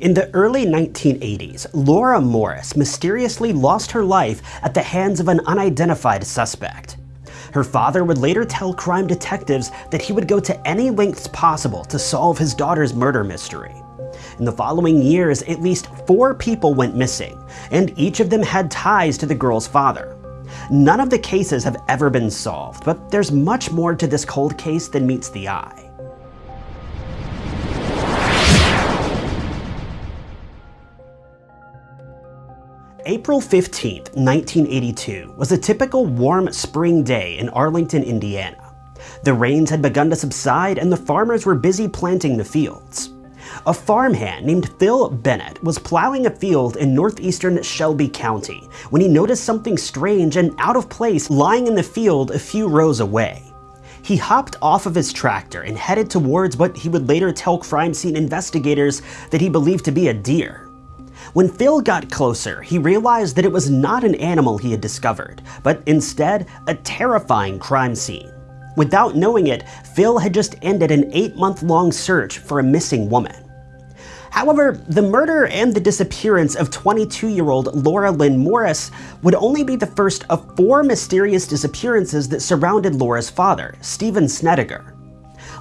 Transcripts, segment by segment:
In the early 1980s, Laura Morris mysteriously lost her life at the hands of an unidentified suspect. Her father would later tell crime detectives that he would go to any lengths possible to solve his daughter's murder mystery. In the following years, at least four people went missing, and each of them had ties to the girl's father. None of the cases have ever been solved, but there's much more to this cold case than meets the eye. April 15, 1982 was a typical warm spring day in Arlington, Indiana. The rains had begun to subside and the farmers were busy planting the fields. A farmhand named Phil Bennett was plowing a field in northeastern Shelby County when he noticed something strange and out of place lying in the field a few rows away. He hopped off of his tractor and headed towards what he would later tell crime scene investigators that he believed to be a deer. When Phil got closer, he realized that it was not an animal he had discovered, but instead a terrifying crime scene. Without knowing it, Phil had just ended an eight-month-long search for a missing woman. However, the murder and the disappearance of 22-year-old Laura Lynn Morris would only be the first of four mysterious disappearances that surrounded Laura's father, Stephen Snedeker.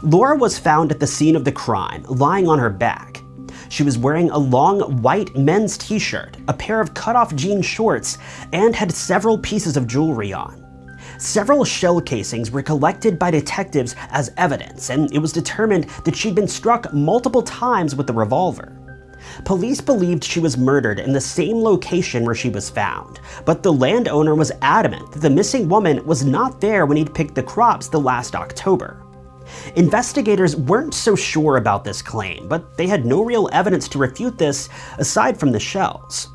Laura was found at the scene of the crime, lying on her back. She was wearing a long white men's t-shirt, a pair of cut-off jean shorts, and had several pieces of jewelry on. Several shell casings were collected by detectives as evidence, and it was determined that she'd been struck multiple times with the revolver. Police believed she was murdered in the same location where she was found, but the landowner was adamant that the missing woman was not there when he'd picked the crops the last October. Investigators weren't so sure about this claim, but they had no real evidence to refute this aside from the shells.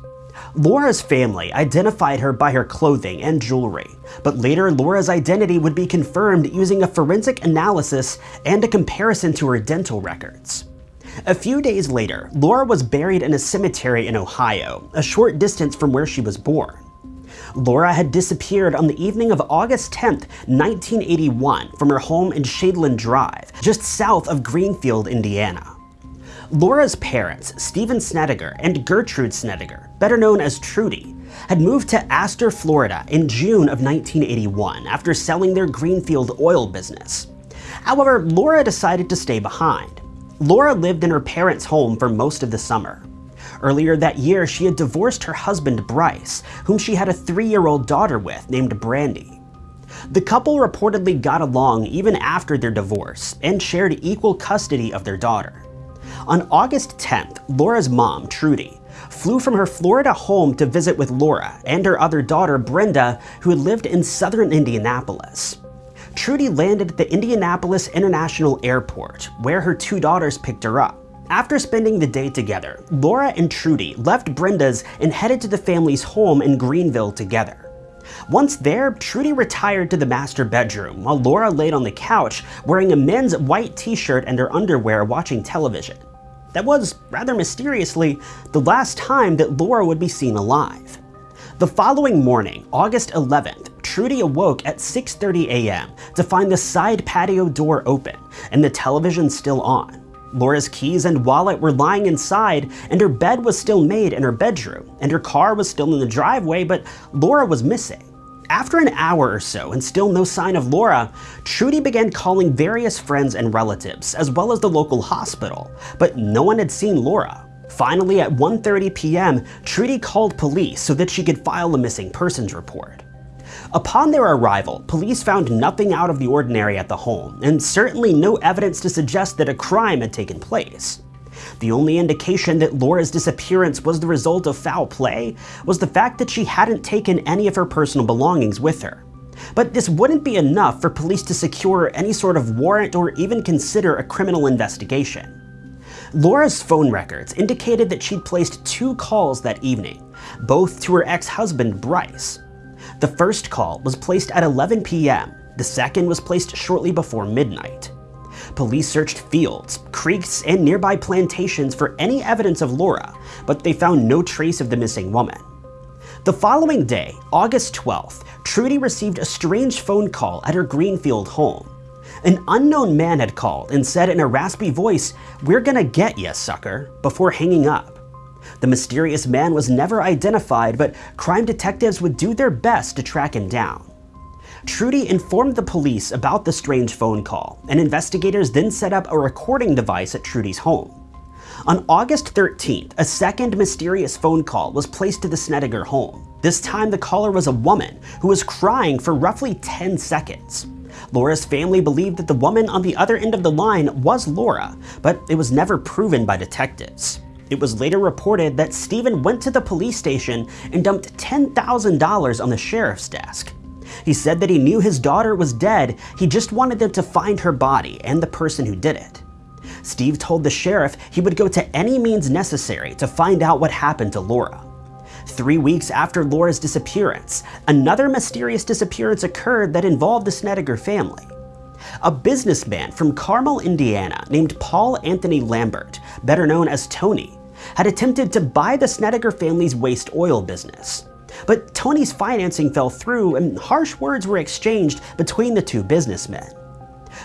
Laura's family identified her by her clothing and jewelry, but later Laura's identity would be confirmed using a forensic analysis and a comparison to her dental records. A few days later, Laura was buried in a cemetery in Ohio, a short distance from where she was born. Laura had disappeared on the evening of August 10, 1981 from her home in Shadeland Drive, just south of Greenfield, Indiana. Laura's parents, Stephen Snedeker and Gertrude Snedeker, better known as Trudy, had moved to Astor, Florida in June of 1981 after selling their Greenfield oil business. However, Laura decided to stay behind. Laura lived in her parents' home for most of the summer. Earlier that year, she had divorced her husband Bryce, whom she had a three-year-old daughter with named Brandy. The couple reportedly got along even after their divorce and shared equal custody of their daughter. On August 10th, Laura's mom, Trudy, flew from her Florida home to visit with Laura and her other daughter, Brenda, who had lived in southern Indianapolis. Trudy landed at the Indianapolis International Airport, where her two daughters picked her up. After spending the day together, Laura and Trudy left Brenda's and headed to the family's home in Greenville together. Once there, Trudy retired to the master bedroom while Laura laid on the couch wearing a men's white t-shirt and her underwear watching television. That was, rather mysteriously, the last time that Laura would be seen alive. The following morning, August 11th, Trudy awoke at 6.30 a.m. to find the side patio door open and the television still on. Laura's keys and wallet were lying inside, and her bed was still made in her bedroom, and her car was still in the driveway, but Laura was missing. After an hour or so and still no sign of Laura, Trudy began calling various friends and relatives, as well as the local hospital, but no one had seen Laura. Finally, at 1.30 p.m., Trudy called police so that she could file a missing persons report. Upon their arrival, police found nothing out of the ordinary at the home, and certainly no evidence to suggest that a crime had taken place. The only indication that Laura's disappearance was the result of foul play was the fact that she hadn't taken any of her personal belongings with her. But this wouldn't be enough for police to secure any sort of warrant or even consider a criminal investigation. Laura's phone records indicated that she'd placed two calls that evening, both to her ex-husband Bryce. The first call was placed at 11 p.m. The second was placed shortly before midnight. Police searched fields, creeks, and nearby plantations for any evidence of Laura, but they found no trace of the missing woman. The following day, August 12th, Trudy received a strange phone call at her Greenfield home. An unknown man had called and said in a raspy voice, we're gonna get ya, sucker, before hanging up. The mysterious man was never identified, but crime detectives would do their best to track him down. Trudy informed the police about the strange phone call, and investigators then set up a recording device at Trudy's home. On August 13th, a second mysterious phone call was placed to the Snedeker home. This time the caller was a woman who was crying for roughly 10 seconds. Laura's family believed that the woman on the other end of the line was Laura, but it was never proven by detectives. It was later reported that Stephen went to the police station and dumped $10,000 on the sheriff's desk. He said that he knew his daughter was dead, he just wanted them to find her body and the person who did it. Steve told the sheriff he would go to any means necessary to find out what happened to Laura. Three weeks after Laura's disappearance, another mysterious disappearance occurred that involved the Snedeker family. A businessman from Carmel, Indiana named Paul Anthony Lambert, better known as Tony, had attempted to buy the Snedeker family's waste oil business. But Tony's financing fell through and harsh words were exchanged between the two businessmen.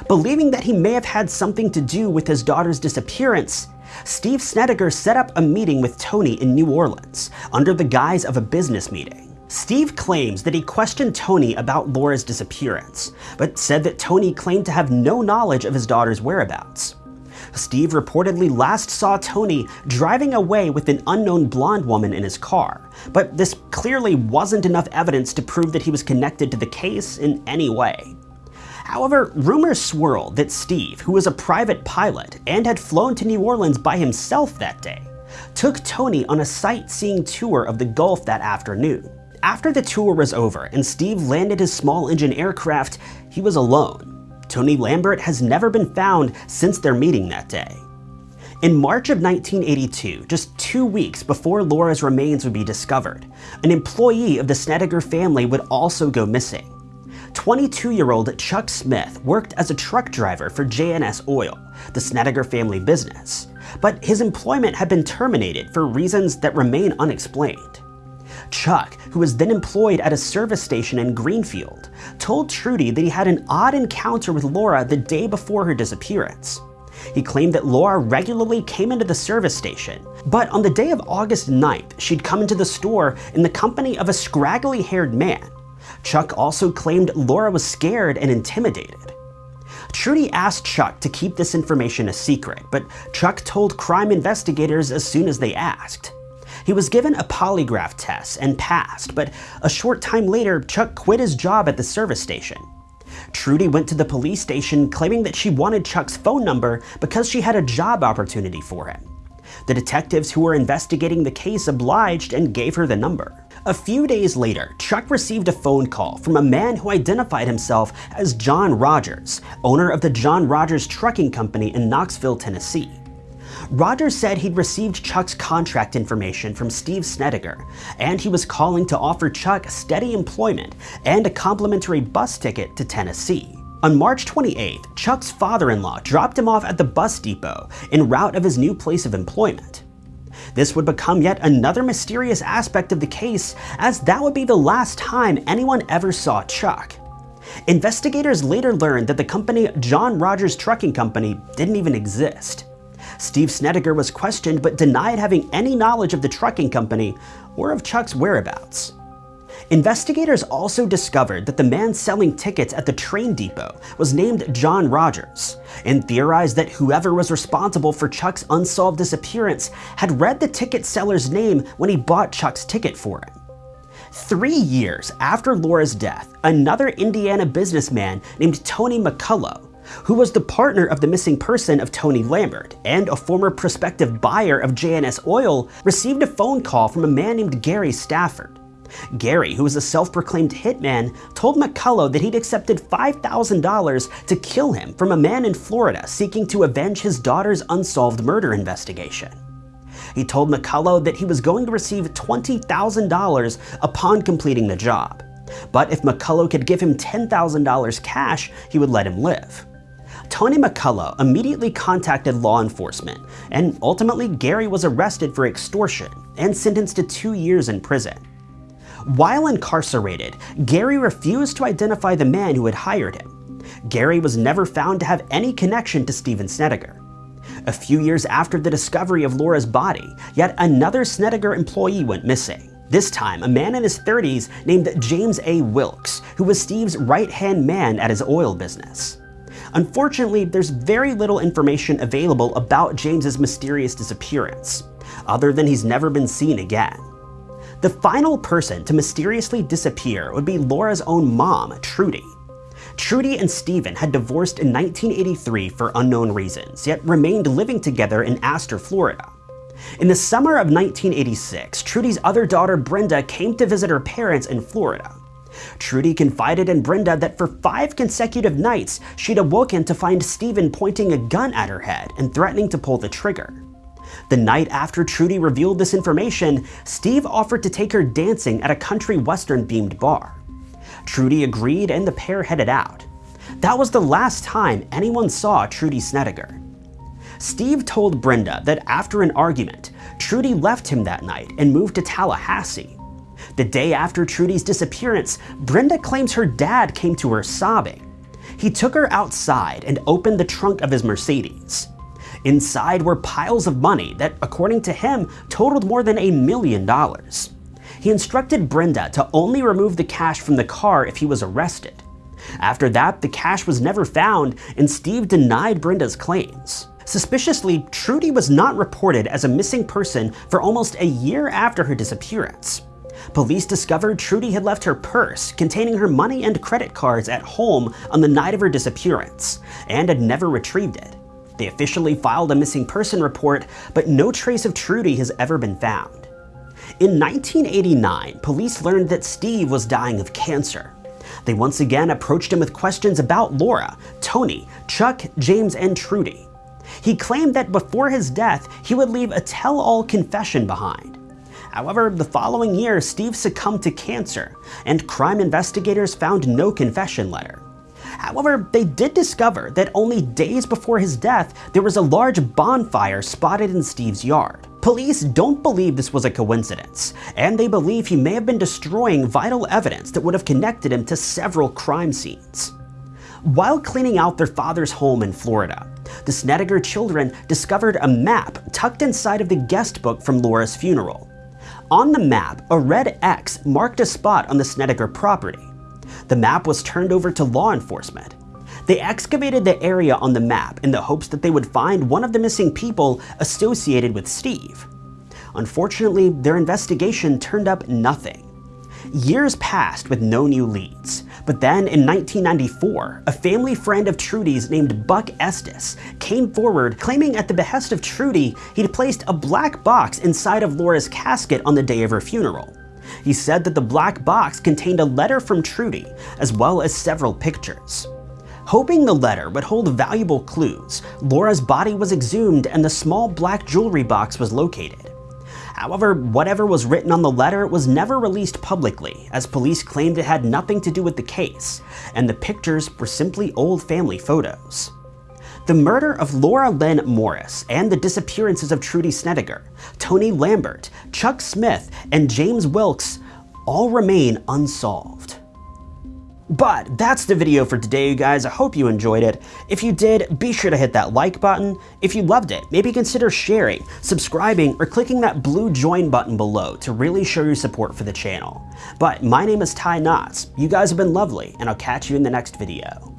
Believing that he may have had something to do with his daughter's disappearance, Steve Snedeker set up a meeting with Tony in New Orleans under the guise of a business meeting. Steve claims that he questioned Tony about Laura's disappearance, but said that Tony claimed to have no knowledge of his daughter's whereabouts. Steve reportedly last saw Tony driving away with an unknown blonde woman in his car, but this clearly wasn't enough evidence to prove that he was connected to the case in any way. However, rumors swirled that Steve, who was a private pilot and had flown to New Orleans by himself that day, took Tony on a sightseeing tour of the Gulf that afternoon. After the tour was over and Steve landed his small engine aircraft, he was alone. Tony Lambert has never been found since their meeting that day. In March of 1982, just two weeks before Laura's remains would be discovered, an employee of the Snedeker family would also go missing. 22-year-old Chuck Smith worked as a truck driver for J&S Oil, the Snedeker family business, but his employment had been terminated for reasons that remain unexplained. Chuck, who was then employed at a service station in Greenfield, told Trudy that he had an odd encounter with Laura the day before her disappearance. He claimed that Laura regularly came into the service station, but on the day of August 9th, she'd come into the store in the company of a scraggly haired man Chuck also claimed Laura was scared and intimidated. Trudy asked Chuck to keep this information a secret, but Chuck told crime investigators as soon as they asked. He was given a polygraph test and passed, but a short time later, Chuck quit his job at the service station. Trudy went to the police station claiming that she wanted Chuck's phone number because she had a job opportunity for him. The detectives who were investigating the case obliged and gave her the number. A few days later, Chuck received a phone call from a man who identified himself as John Rogers, owner of the John Rogers Trucking Company in Knoxville, Tennessee. Rogers said he'd received Chuck's contract information from Steve Snedeker, and he was calling to offer Chuck steady employment and a complimentary bus ticket to Tennessee. On March 28th, Chuck's father-in-law dropped him off at the bus depot en route of his new place of employment. This would become yet another mysterious aspect of the case, as that would be the last time anyone ever saw Chuck. Investigators later learned that the company John Rogers Trucking Company didn't even exist. Steve Snedeker was questioned but denied having any knowledge of the trucking company or of Chuck's whereabouts. Investigators also discovered that the man selling tickets at the train depot was named John Rogers, and theorized that whoever was responsible for Chuck's unsolved disappearance had read the ticket seller's name when he bought Chuck's ticket for him. Three years after Laura's death, another Indiana businessman named Tony McCullough who was the partner of the missing person of Tony Lambert and a former prospective buyer of J&S Oil, received a phone call from a man named Gary Stafford. Gary, who was a self-proclaimed hitman, told McCullough that he'd accepted $5,000 to kill him from a man in Florida seeking to avenge his daughter's unsolved murder investigation. He told McCullough that he was going to receive $20,000 upon completing the job, but if McCullough could give him $10,000 cash, he would let him live. Tony McCullough immediately contacted law enforcement, and ultimately Gary was arrested for extortion and sentenced to two years in prison. While incarcerated, Gary refused to identify the man who had hired him. Gary was never found to have any connection to Stephen Snedeker. A few years after the discovery of Laura's body, yet another Snedeker employee went missing. This time, a man in his 30s named James A. Wilkes, who was Steve's right-hand man at his oil business. Unfortunately, there's very little information available about James's mysterious disappearance, other than he's never been seen again. The final person to mysteriously disappear would be Laura's own mom, Trudy. Trudy and Steven had divorced in 1983 for unknown reasons, yet remained living together in Astor, Florida. In the summer of 1986, Trudy's other daughter Brenda came to visit her parents in Florida. Trudy confided in Brenda that for five consecutive nights, she'd awoken to find Steven pointing a gun at her head and threatening to pull the trigger. The night after Trudy revealed this information, Steve offered to take her dancing at a country western themed bar. Trudy agreed and the pair headed out. That was the last time anyone saw Trudy Snedeker. Steve told Brenda that after an argument, Trudy left him that night and moved to Tallahassee. The day after Trudy's disappearance, Brenda claims her dad came to her sobbing. He took her outside and opened the trunk of his Mercedes. Inside were piles of money that, according to him, totaled more than a million dollars. He instructed Brenda to only remove the cash from the car if he was arrested. After that, the cash was never found and Steve denied Brenda's claims. Suspiciously, Trudy was not reported as a missing person for almost a year after her disappearance. Police discovered Trudy had left her purse containing her money and credit cards at home on the night of her disappearance, and had never retrieved it. They officially filed a missing person report, but no trace of Trudy has ever been found. In 1989, police learned that Steve was dying of cancer. They once again approached him with questions about Laura, Tony, Chuck, James, and Trudy. He claimed that before his death, he would leave a tell-all confession behind. However, the following year, Steve succumbed to cancer, and crime investigators found no confession letter. However, they did discover that only days before his death, there was a large bonfire spotted in Steve's yard. Police don't believe this was a coincidence, and they believe he may have been destroying vital evidence that would have connected him to several crime scenes. While cleaning out their father's home in Florida, the Snedeker children discovered a map tucked inside of the guest book from Laura's funeral. On the map, a red X marked a spot on the Snedeker property. The map was turned over to law enforcement. They excavated the area on the map in the hopes that they would find one of the missing people associated with Steve. Unfortunately, their investigation turned up nothing. Years passed with no new leads, but then in 1994, a family friend of Trudy's named Buck Estes came forward claiming at the behest of Trudy he'd placed a black box inside of Laura's casket on the day of her funeral. He said that the black box contained a letter from Trudy, as well as several pictures. Hoping the letter would hold valuable clues, Laura's body was exhumed and the small black jewelry box was located. However, whatever was written on the letter was never released publicly, as police claimed it had nothing to do with the case, and the pictures were simply old family photos. The murder of Laura Lynn Morris and the disappearances of Trudy Snedeker, Tony Lambert, Chuck Smith, and James Wilkes all remain unsolved. But that's the video for today, you guys. I hope you enjoyed it. If you did, be sure to hit that like button. If you loved it, maybe consider sharing, subscribing, or clicking that blue join button below to really show your support for the channel. But my name is Ty Knotts. You guys have been lovely, and I'll catch you in the next video.